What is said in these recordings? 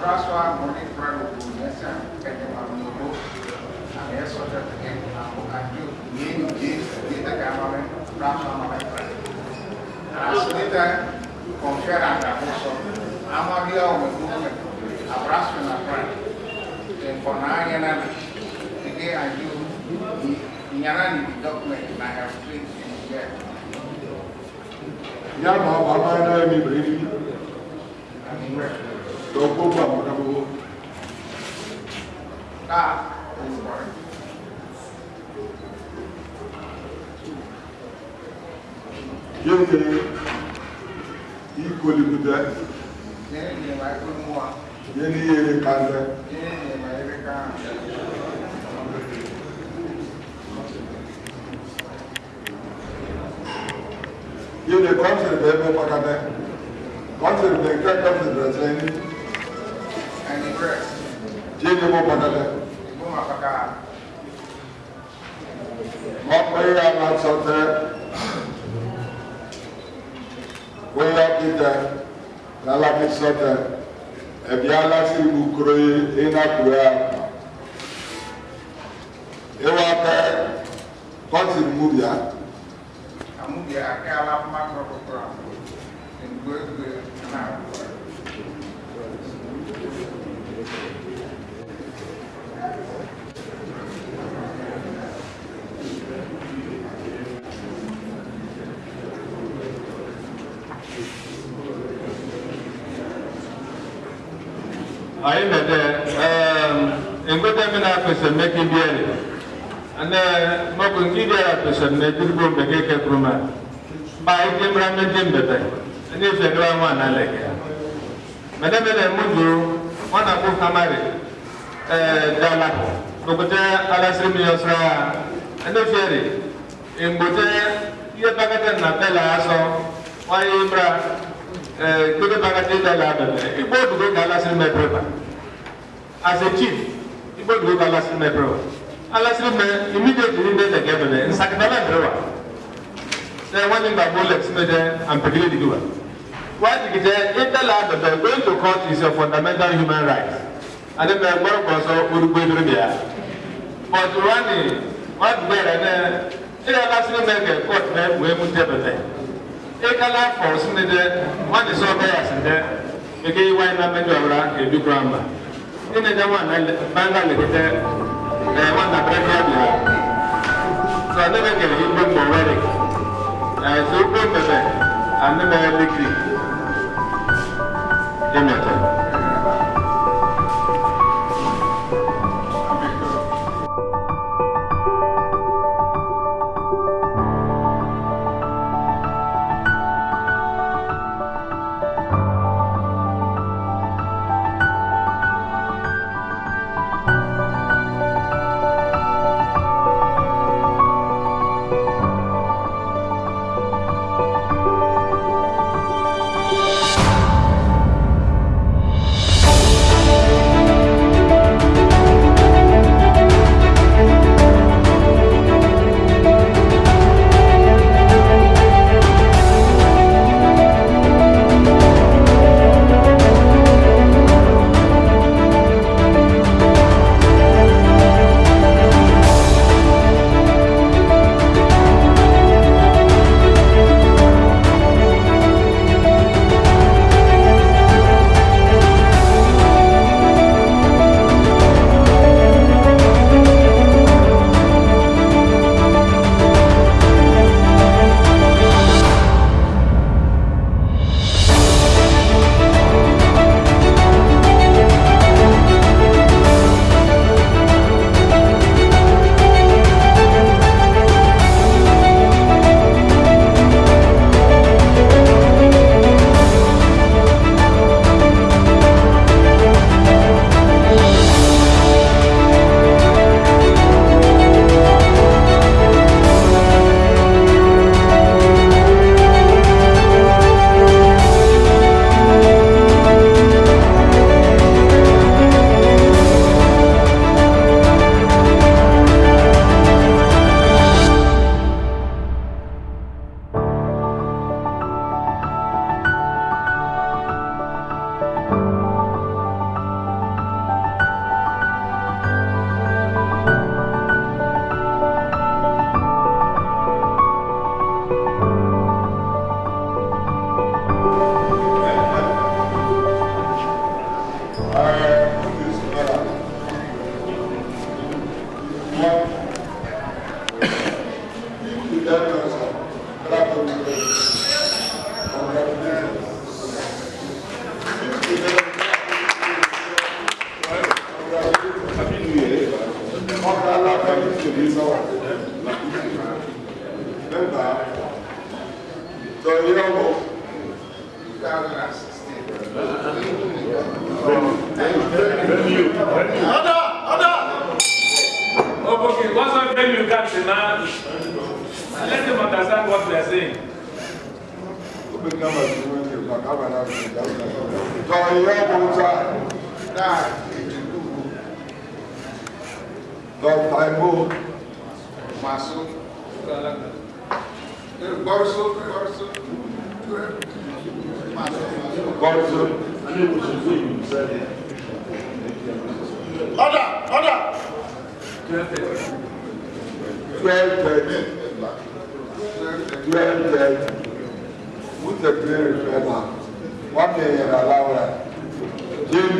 François Moni Prado Nessa Petamamolo, and also that again, and you name James Data Gamaman, François Maman. As later, confere and also, Amavia of the movement, Abrasso and Afran, and for Nayana, today and you, Nyanani document, and here lọ gbogbo àwọn ọ̀dọ́ gbogbo náà yóò yẹ ikolimu dẹ yẹni yẹrẹ kan dẹ yóò yẹ kọ́ńtìrì bẹ́ẹ̀ bẹ́ẹ̀ pàkàtẹ́ kọ́ńtìrì bẹ́ẹ̀ kẹ́ kọ́ńtìrì bẹ́ẹ̀ sẹ́yìn jini mo bɔtɛlɛ mɔkpɛya ma sɔtɛ wóyá kitɛ lala mi sɔtɛ ɛbia lasi nukuro yi ina kuya ewa kɛ kɔsi mu bia. amu bia kɛ ala kuma kɔrɔ kɔrɔ a ko ngbe ngbe na ayi mɛ dɛ ɛɛ nkpɛtɛ mi na pɛsɛ mɛ ki bi yɛlɛ ɛnɛ mɔkò nki bi yɛlɛ pɛsɛ mɛ kiri bo mɛ kɛkɛ kuro ma ba ayi kemra mɛ kem bɛbɛ ɛnɛ fɛ kura mu ana kɛ mɛ dɛ mɛ dɛ mu do wana ko hamare eh dala ko bete ala sir mi yosra ene fere en bote ye bagata na bela aso wa imra eh uh, ko bagata dala da e bo do dala sir me preba as a chief e bo do dala sir me preba ala sir me immediately ni de gebe ne sakdala drewa se wani ba bullet me de am pegile diwa wáyé kìtẹ́ ìtẹ́lẹ̀ àtọ̀tọ̀ going to court is a fundamental human right àti bẹ́ẹ̀ gbọ́dọ̀ kọ́ sọ orúkọ ìdúró bìíyà but wọ́n ní wọ́n ti bẹ̀rẹ̀ ní ilẹ̀ lásìkò mẹ́kẹ̀ court mẹ́ wẹ́ẹ́ mú tẹ́ pẹ̀pẹ́ ìkàlà fọ̀ sínú dẹ wọ́n ti sọ bẹ́yà sí dẹ kéke wáyé náà mẹ́jọ ọ̀rá èdú gírámà ìní dẹ wọn bẹ́ńgà lè kìtẹ́ ẹ̀ wọ́n nà bẹ́ẹ̀ kí á bìíyà sọ ní mẹ́kẹ̀ yìí gbé mọ̀ wẹ́rẹ̀ ẹ̀ sọ gbé pẹ̀pẹ̀ àní bẹ́ẹ̀ bíkìrì. Demeter.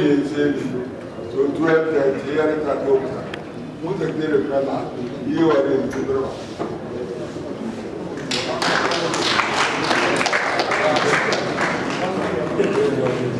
really saving to, to help the hearing at home. Muchas gracias, Carla. Y yo haré el trabajo. Thank you.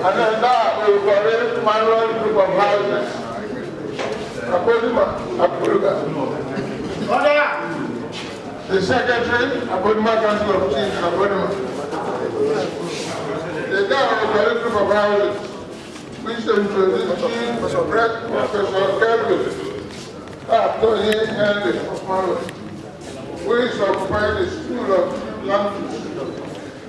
And then that will correct group of houses. Apodima, Apoduga. Order! The secretary, Apodima Council of Chiefs, Apodima. The guy will correct group of houses. Which introduced Chief Brett Professor Kelvin. After he and the Which occupied the school of Lampton.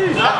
Yeah.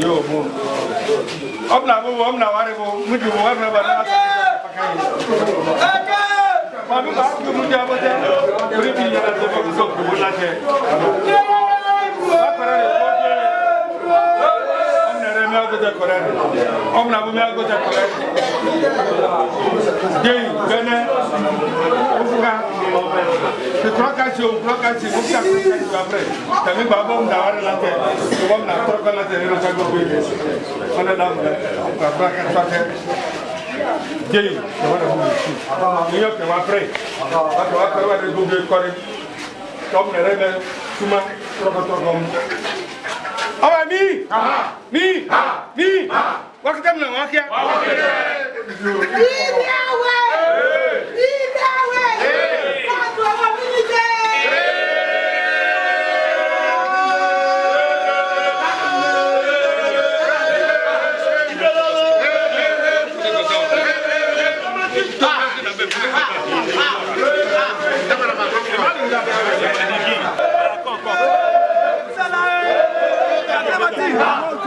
yo bo omna bo omna ware bo mudi bo warna ba na aka ma bi ba ko mudi abata ri bi na ta ko so ko la te agota correct omna bumi agota correct dey bene ofuka te trokasi o trokasi o ka protect ba pre tami ba bom da wara la te to bom na troka la te ro chago be ona da mo ka ba ka ta te dey te wara mo shi aba ma yo ke wa pre aba ba ke wa pre wa de go be correct tom ne re me tuma troko troko Ọba mi! Mi! Mi! Wakita mna wakia! Wakita! Bibi awa!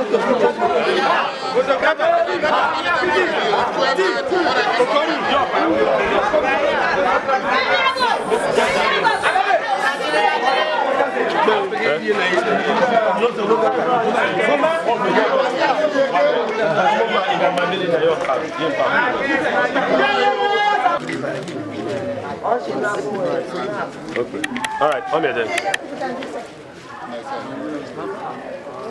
Okay. All right, I'm here then.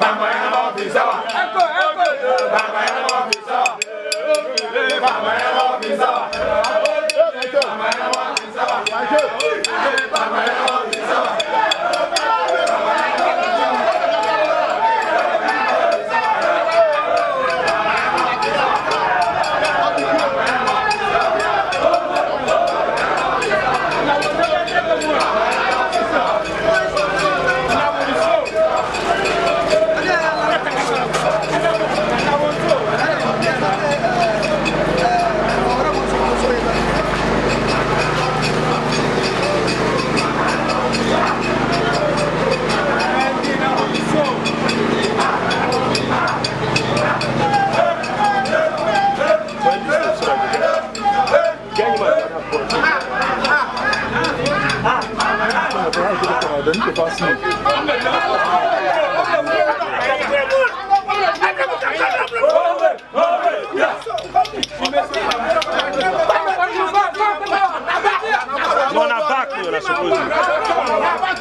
Baba Yama Visa. Echo, echo. Baba Yama Visa. Baba Yama Visa. la part.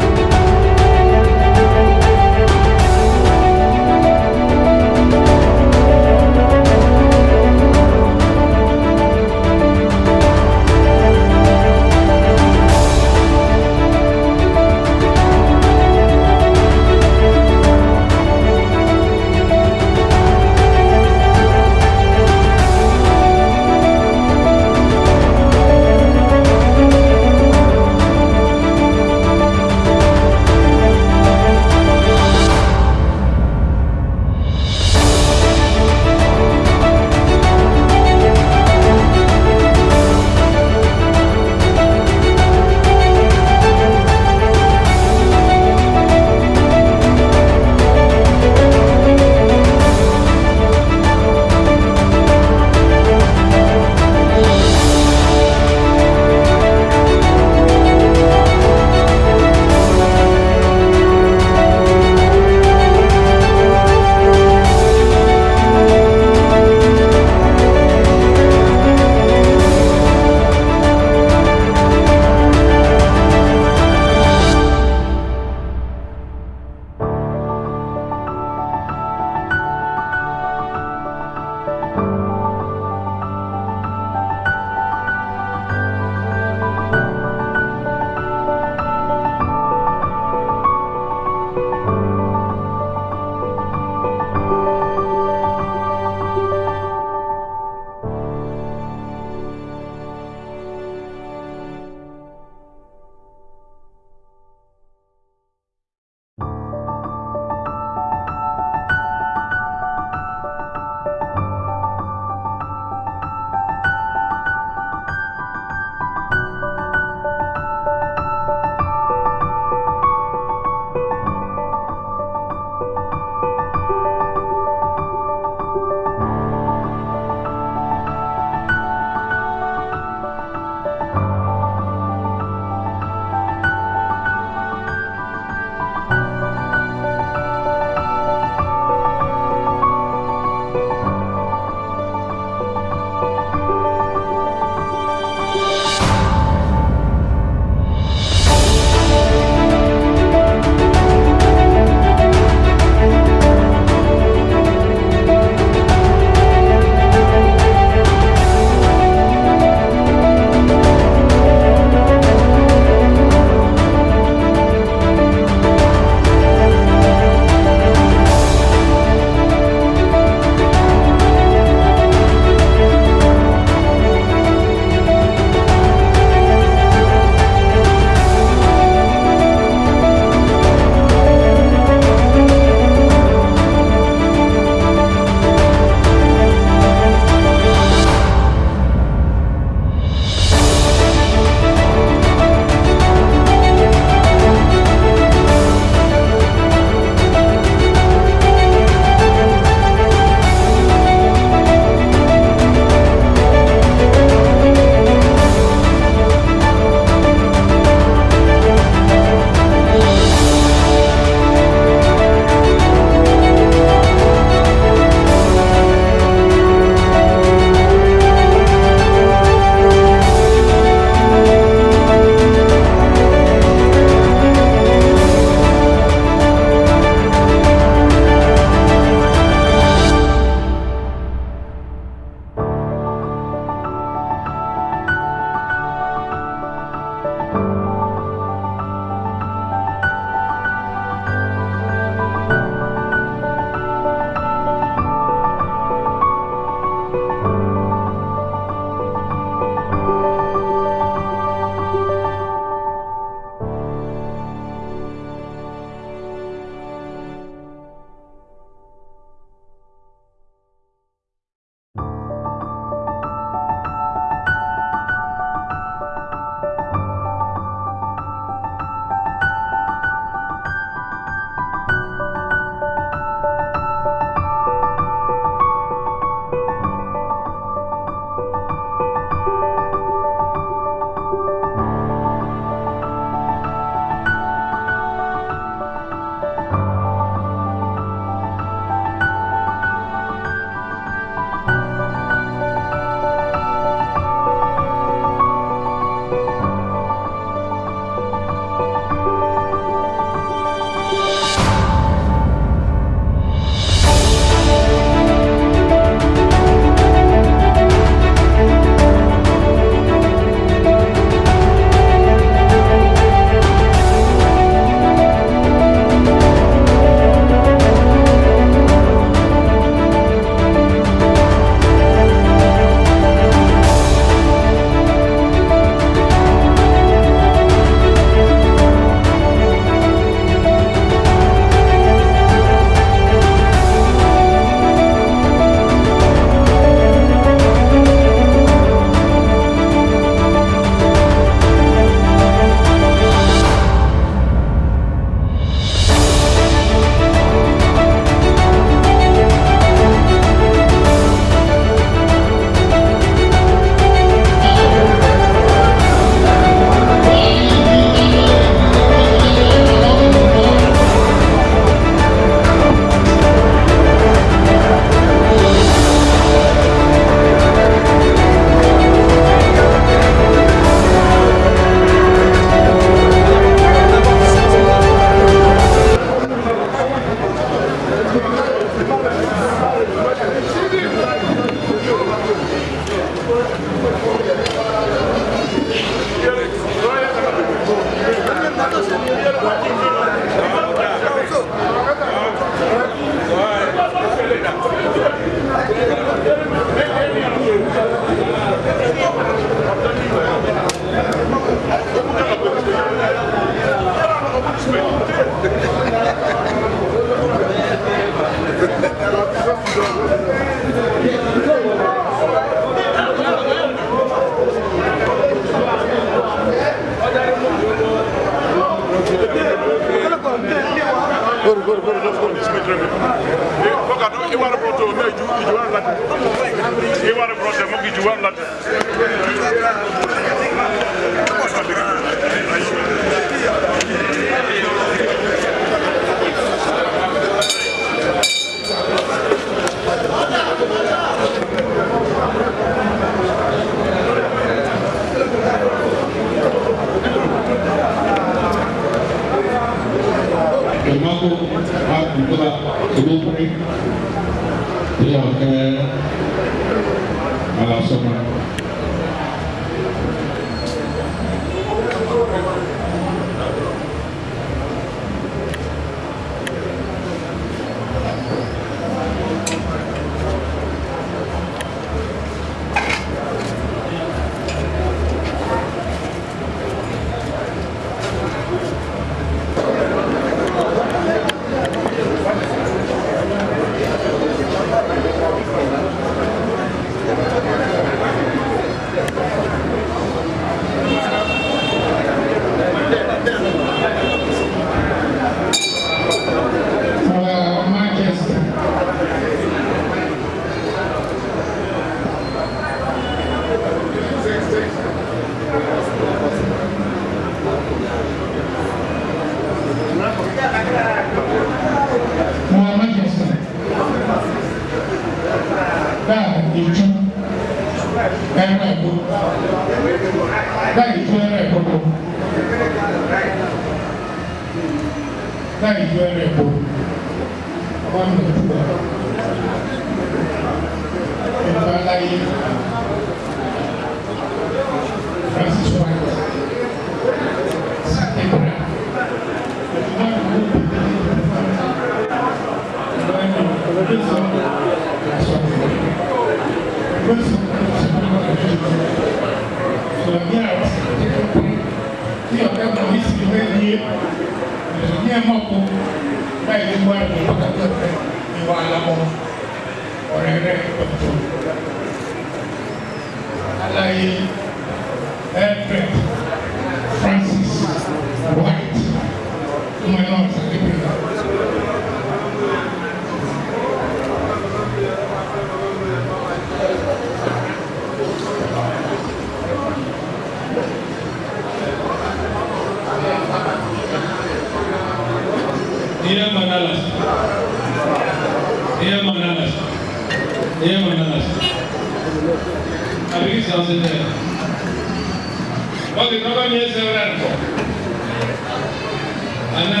ana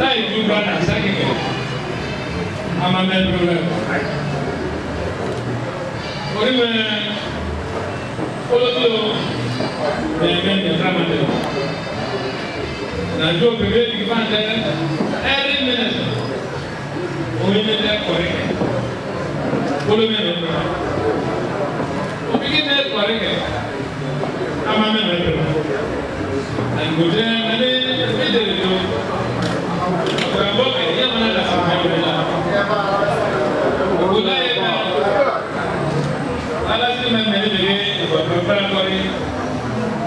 láì dúró náà sákìkì amamẹ dúró rẹ onímọ̀ olódò ẹ̀ẹ́dẹ́ ẹ̀dá máa dẹ̀ nàdó bèbè bí bá dẹ ẹ̀rí mẹ́nẹ̀tì omi mi dẹ kọ̀rí kẹ̀ olómi rẹ̀ dùn omi kí dẹ kọ̀rí kẹ̀ amamẹ rẹ̀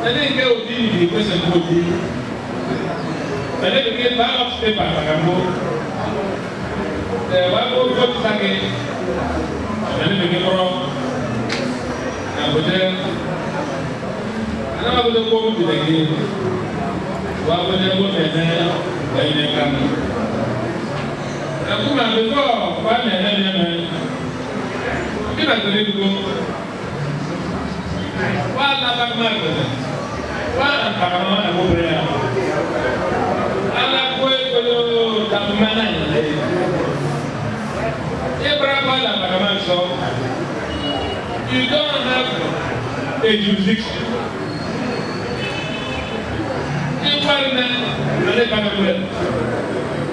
ɛdínkɛ òdi nìyí pèsè nkòdi ɛdínkɛ ballot paper kàkàmbó ɛ wà kó vote sake ɛdínkɛ kɔrɔ àgùdẹ anamagudẹ kó wù dìdẹ ké wà kó dẹ kó tẹ yakuma before one and a half man bila tori dugu wa alaba kuma gbẹdẹ wa antakama ẹmu bẹrẹ ya ala ko ekolo takuma na yi lẹ ibra sọ you don't have a jurisdiction ibra na lọlẹ kama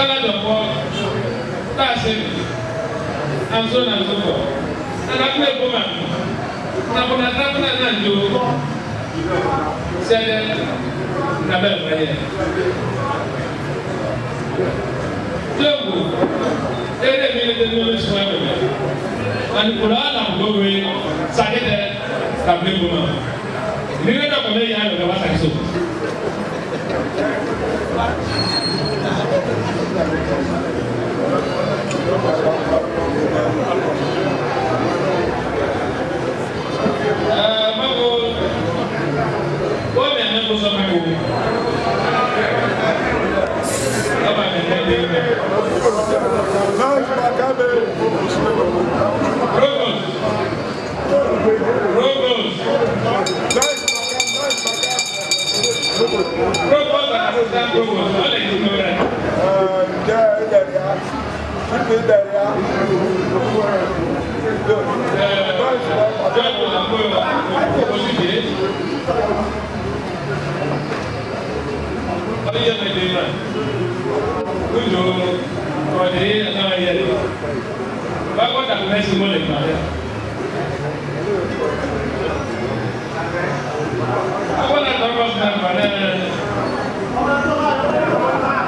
salad of all star savings and so on and so forth and akpọ ebo ma napụna napụna na ndo sẹlẹ nabẹ mẹyẹ tóbu ẹrẹ mi ni tẹnu mi sùn ẹmẹ anukura alamudowe sadidẹ kabile boma nínú ẹdọkọ mẹyìn ayọ lọba sakiso. Olha a Jesús Santo, con tranquilo derrière.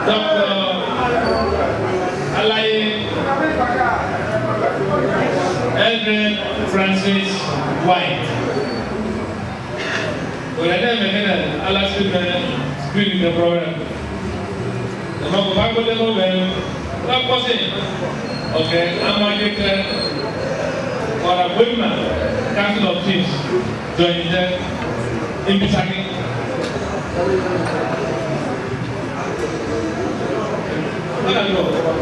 Thank you. Mildred Francis White. Wòlẹ́dẹ́ mẹ́kẹ́nà alásìkò bẹ́ẹ̀ skírì ní program. Ẹ̀ma kò bá gbọ́dọ̀ mọ́ bẹ́ẹ̀ wọ́n kọ́ sí ọ̀kẹ́ amadekẹ́ ọ̀rọ̀ gbẹ́mà council of chiefs join them in Bisaki. Wọ́n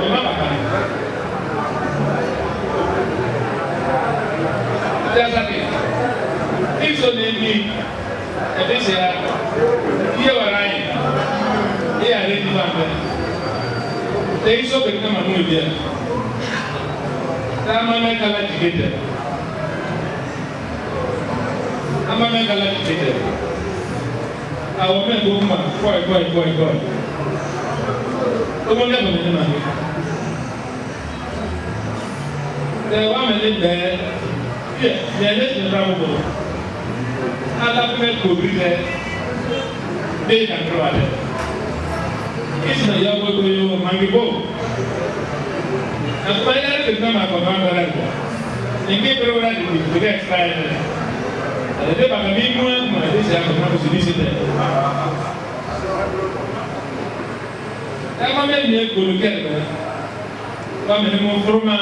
त्यासाठी तीच नेहमी कधीच्या येवर आहे हे आहे ती बांधत तेही सोबत म्हणून उद्या त्यामाने त्याला तिकीट आहे amame kala tete awo mɛ ko kuma kɔɛ kɔɛ kɔɛ kɔɛ tɔmɔ lɛbɔ ne ma ɛ wa mɛ ne bɛɛ kɛ mɛ ne tun t'a bolo ala fɛnɛ kori dɛ ne ye kan kura dɛ i sina ya bɔ to ye o man k'i bɔ a kuma yɛrɛ de kan ka kɔn kan dɔ la dɛ nin k'e bɛrɛ wɛrɛ de bi o kɛ sira yɛrɛ dɛ ale de b'a ka min mɔ kuma ale de sɛ a kɔnɔ kusi ni se tɛ. Dama bɛ nin ye golo kɛ dɛ. Kɔmi ni mo furu ma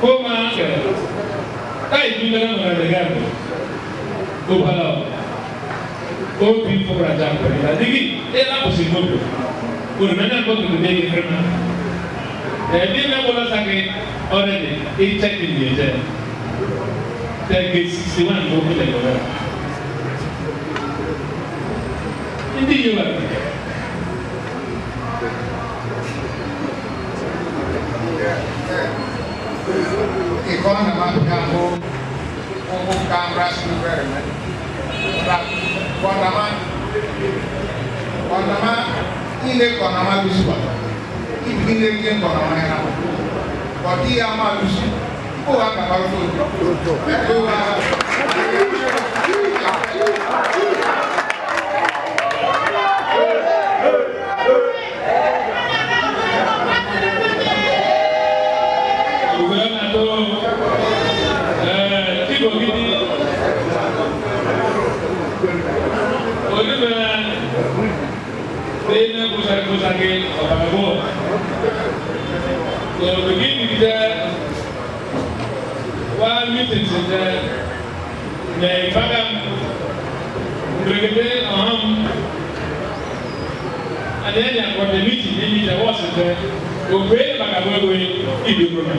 ko ma kɛlɛ. Taibina mengatakan Kubalau Kopi perajaan perintah Jadi, eh, apa sih itu Kurmenya kok gede di kerana Jadi, dia bola sakit Orang oh, ini, ini cek ini aja Tagi 61 kopi lagi Ini juga economical home cameras environment. But Guanama, Guanama, in the Guanama Lusuwa, in the Indian Guanama Hama, but the Ama Lusu, ibu sakit bapak ibu so begin with the one meeting saja dari bagam brigade aham ada yang kau meeting oh, ini jawab saja Obey baga bɔ ɛgbɛ ibi kuro mi.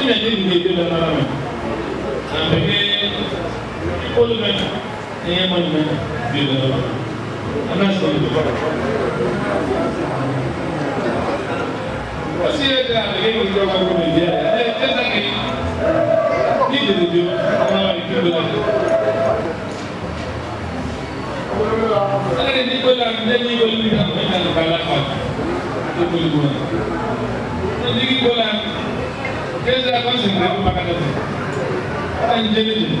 Ɛna ɛdi ni ebi lɛ n'ala mi. Abeke ikolu mɛ. ẹ̀yẹ mọ́ ìmọ̀ bí o lọ́wọ́ aláṣọ ìjọba. Wọ́n sì yẹ kí àgbẹ̀yẹ mi jọba kó mi jẹ ẹ ẹ sẹ́kẹ̀ ní ìdèdè ọmọ ìdílé lọ. Ẹni ní kó lọ́wọ́ ní ẹni wọlé ní àwọn ìlànà ìbára kan tó kó ní kó kí ẹ sẹ́kọ̀ọ́sì àwọn ìbára tó kó lù jẹ́ méjì.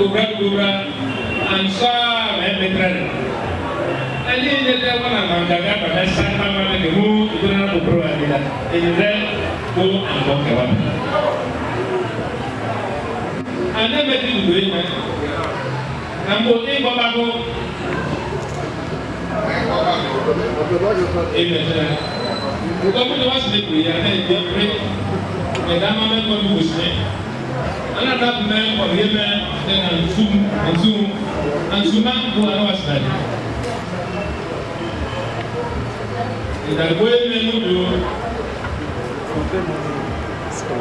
lura lura ansa mɛmɛtrɛ ɛni yɛ dɛ wala ma daga ba bɛ san ba ma bɛ mu ibira ko kuro wa bi la ɛni dɛ ko an bɔ kɛ wa ana bɛ di dugu yi ma an bɔ e bɔ ba ko e mɛtrɛ o ka mun de wa sɛnɛ kuri ya n'a ye den kure mɛ dama bɛ kɔni gosi ne ana da mɛ ɔyɛ mɛ ɛna nsum nsum nsuma do ana wa sira yi ìdàgbò yɛ mɛ mu do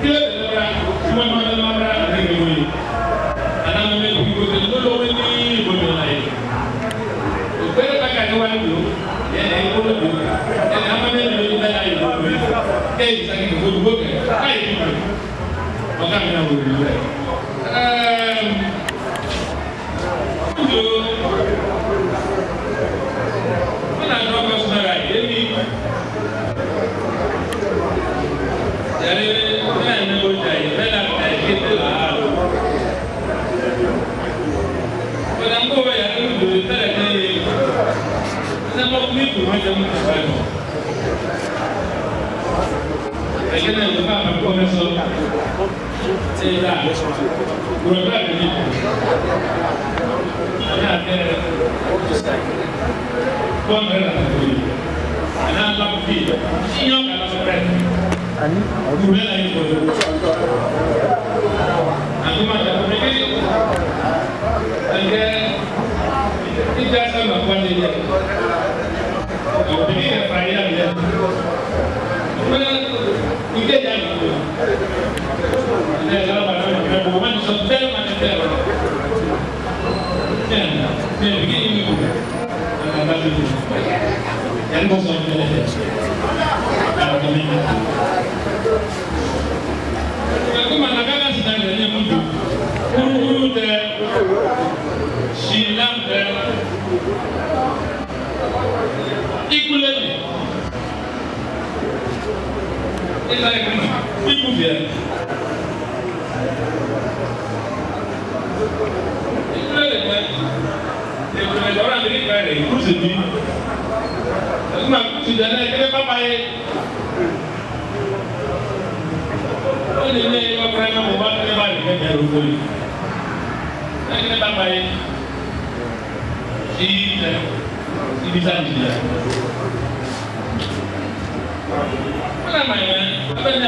kí lè lè ra suma ma lè ma ra ní ìlú yi ana mɛ mɛ bi ko tẹ lolo wɛ ní ìbò mi la yi o gbɛrɛ ba ka ne wa do yɛ ɛ kolo do yɛ ama mɛ mɛ bi ọ̀gá mi náà wò ló rẹ̀. When I draw personal right, maybe there is when I know that when I I get the hard. When I'm over here, I'm going to tell Seyda Tidak sama 이게 대한민국이에요. 네, 제가 말하면 그냥 보고만 있었는데 만났대요. 네, 네, 이게 이민국이에요. 나중에 양보서 이제 그만 나가는 시장이 되냐면 우르대 신랑대 It's like people there. Israeli man, they were in the Oran Israeli, who's it be? That's not to the next, they papa. Wọ́n lè ní ẹyọ kúrẹ́ náà mo bá tẹ́lẹ̀ bá lè kẹ́kẹ́ ló gbóyè. Ẹgbẹ́ bàbá yẹn ṣí ẹ ibi sáà jìnnà. Wọ́n Amen.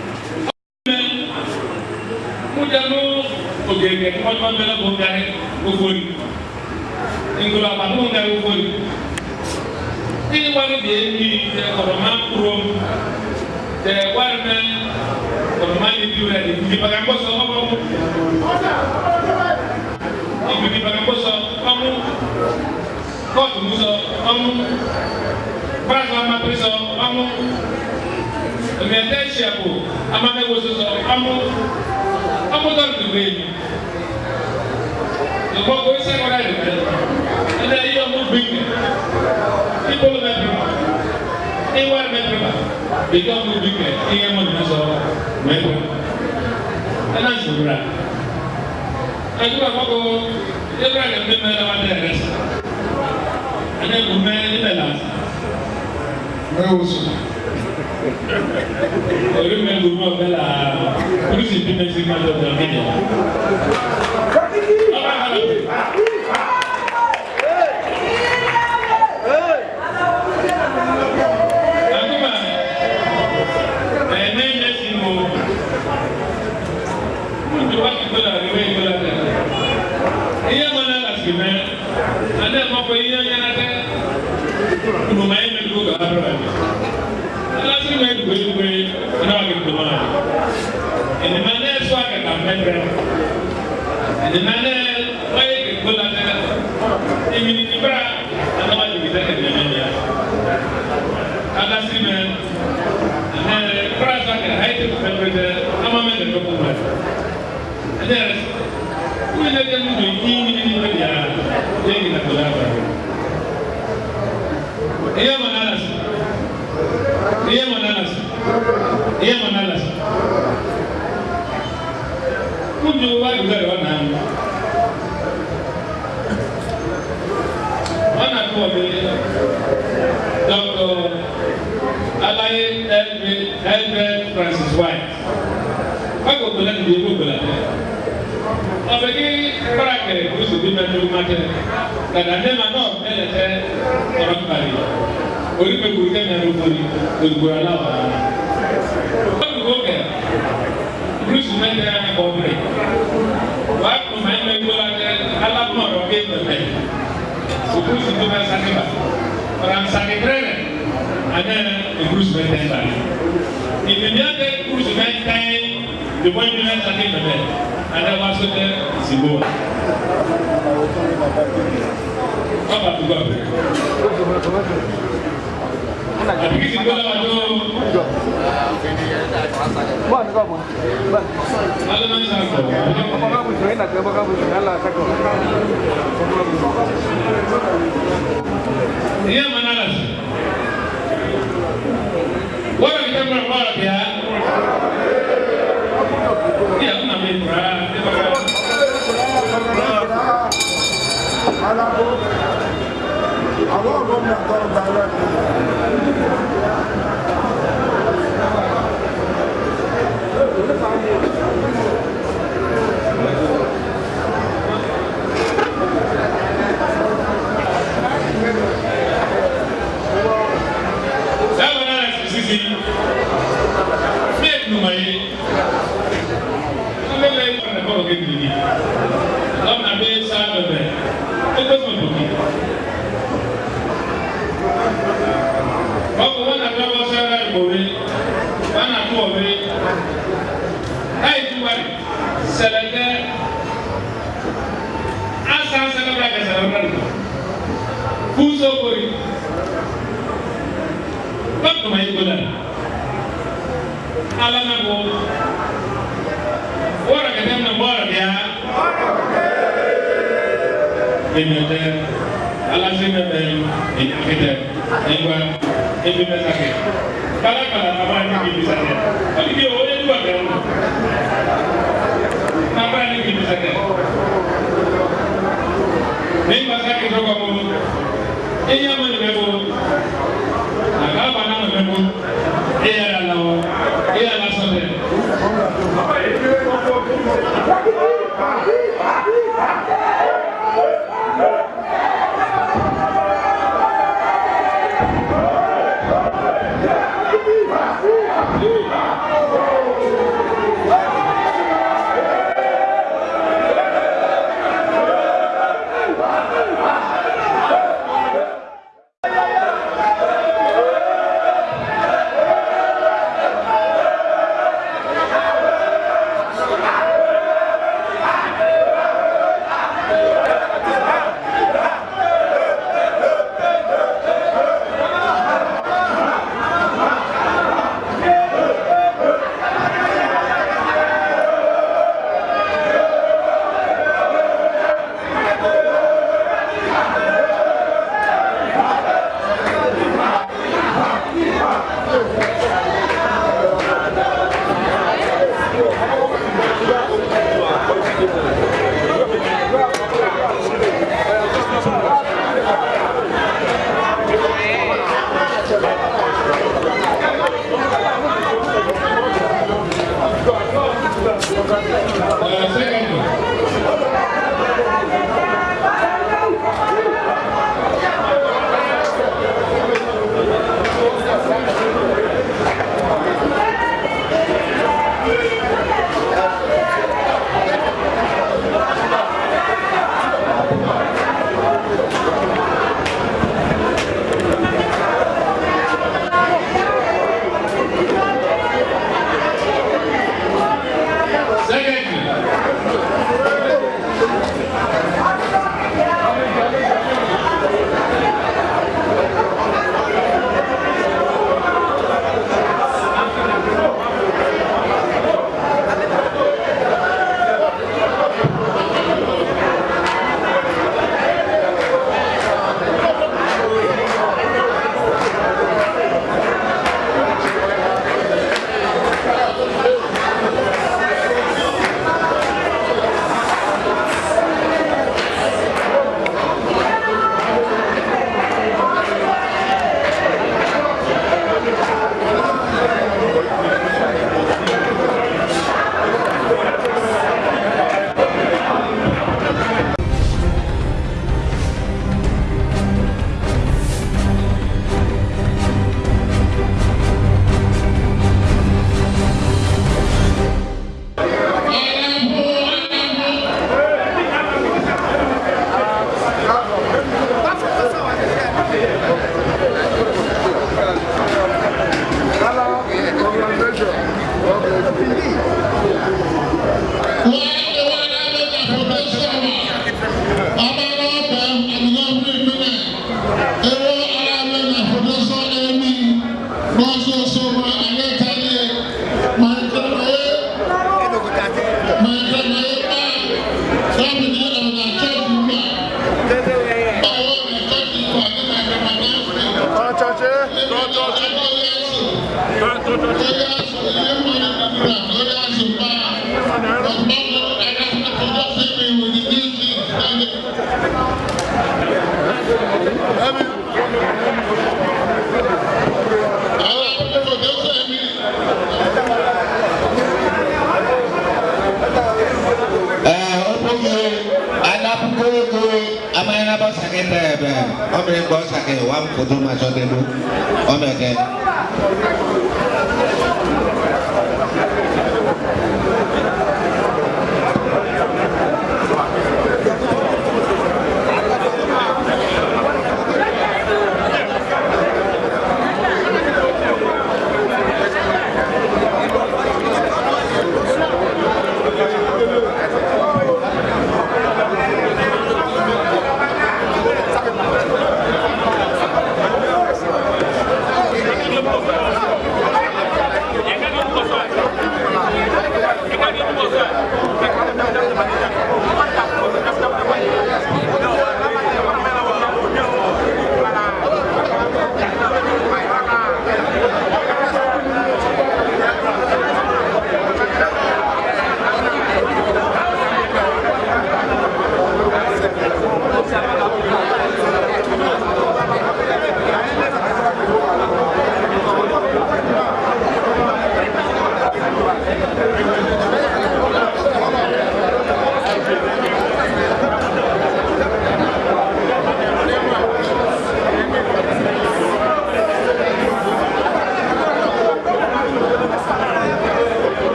yẹ kí wọ́n tún bẹ lọ́kọ̀ ń darí gbogbo yìí ìgbòlò àpàtó ń darí gbogbo yìí tí wọ́n bẹ ní ẹ kọ̀rọ̀ máa ń kúrò tẹ wọ́n bẹ kọ̀rọ̀ máa ń bí rẹ̀ ìdí bàgà ń bọ̀sọ̀ ọmọ mú ìdí bàgà ń bọ̀sọ̀ ọmú gbogbo iṣẹ́ wọn láì lùfẹ́ ẹ̀dá yìí ọmú gbìngì ìbolo mẹ́tìrìmà ìwà mẹ́tìrìmà bìkẹ́ ọmú gbìngì ìyẹn mọ̀ nínú sọ mẹ́tìrìmà ẹ̀dá ìṣòwúrà ẹ̀dúrà gbogbo ìbúra yẹn mímẹ́ ẹ̀dá wà dẹ̀ rẹ̀ sọ ẹ̀dá ìbùmẹ́ ìbẹ̀ là mẹ́wọ́ sọ orí mẹ́gbẹ̀ẹ́ ọ̀bẹ là polisi And the man kola tẹ́lẹ̀ èmi ní ibra anaba jigi tẹ ẹdini mi bia ala si mẹ ẹ ibra sa kẹ ayi tẹ fẹn fẹn tẹ ama mẹ tẹ fẹn fẹn fẹn ẹdini yẹrẹ kúmi tẹ tẹ mu do yi ni ni bẹ bia yẹ pọ̀ mi Dr. Alaye Edwin Francis White bákan ògbó láti di ewu ògbó ọbẹ kí kparakẹrẹ kristu bí mẹtọ bí mẹtẹ dada nẹma náà ẹlẹ tẹ ọ̀rọ̀ nkpari onípe kuru kẹmẹ ló kori olùkó ala wà á olùkó kẹ kristu mẹtẹ ẹkọ bẹrẹ. beaucoup pak, Thomas sakit keren, ada ana e Bruce Bentemba. Il me vient de Bruce Bentemba, de moi de la Saniba. Ana va apa tuh Sibo. Papa, tu vas Apikisi ngola wajo. Bwana kama. Iya mana Orang kita berapa ya? Iya, aku namanya Aku numaye an bɛ lɛ kɔrɔ nafa o kɛ biriki aw na bɛ san dɔ bɛ e tɛ sɔn dugu bako wana bɛ bɔ sɛbɛn ye bori wana tó o bɛ n'a ye tuwari ala na bo wara ka dem na bora dia ina de ala sinna de ina kete ingwa ebi mesake kala kala aba ni bi mesake ali bi o le tu aka na aba ni bi mesake ni mesake to ko mo Thank you.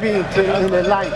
being in the life.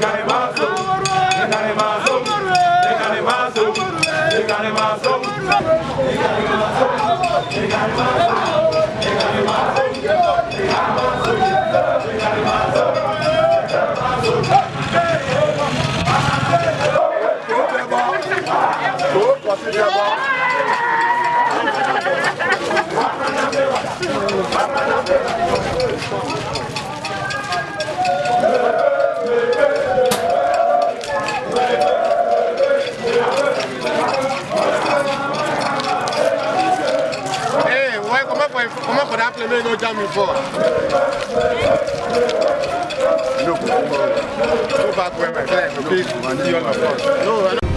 Got him out. so considerable. Hey, why come up with come up with that plane no jam before? Look, go back where my client will be. No, I don't.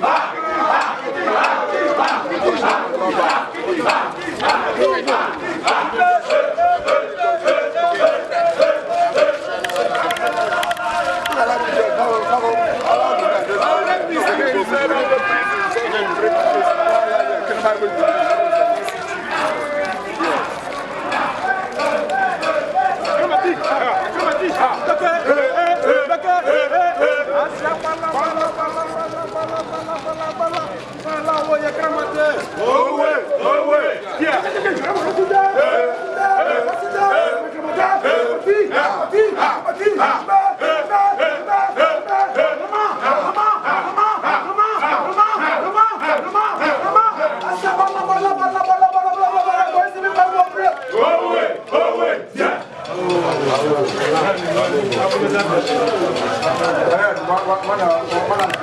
Ah! mana mana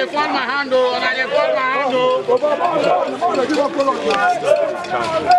dey fall my hand o una dey fall my hand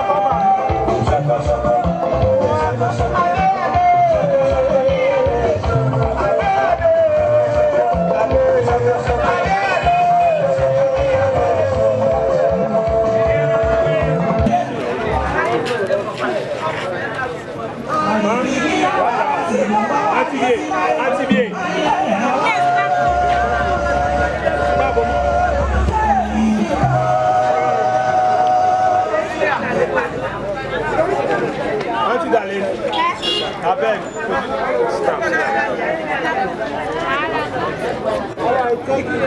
All right, thank you.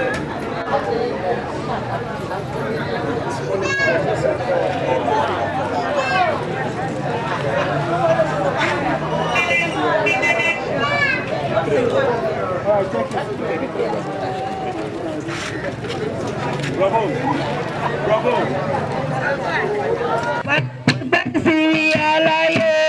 Bravo! Bravo! Back, back to Syria, lion!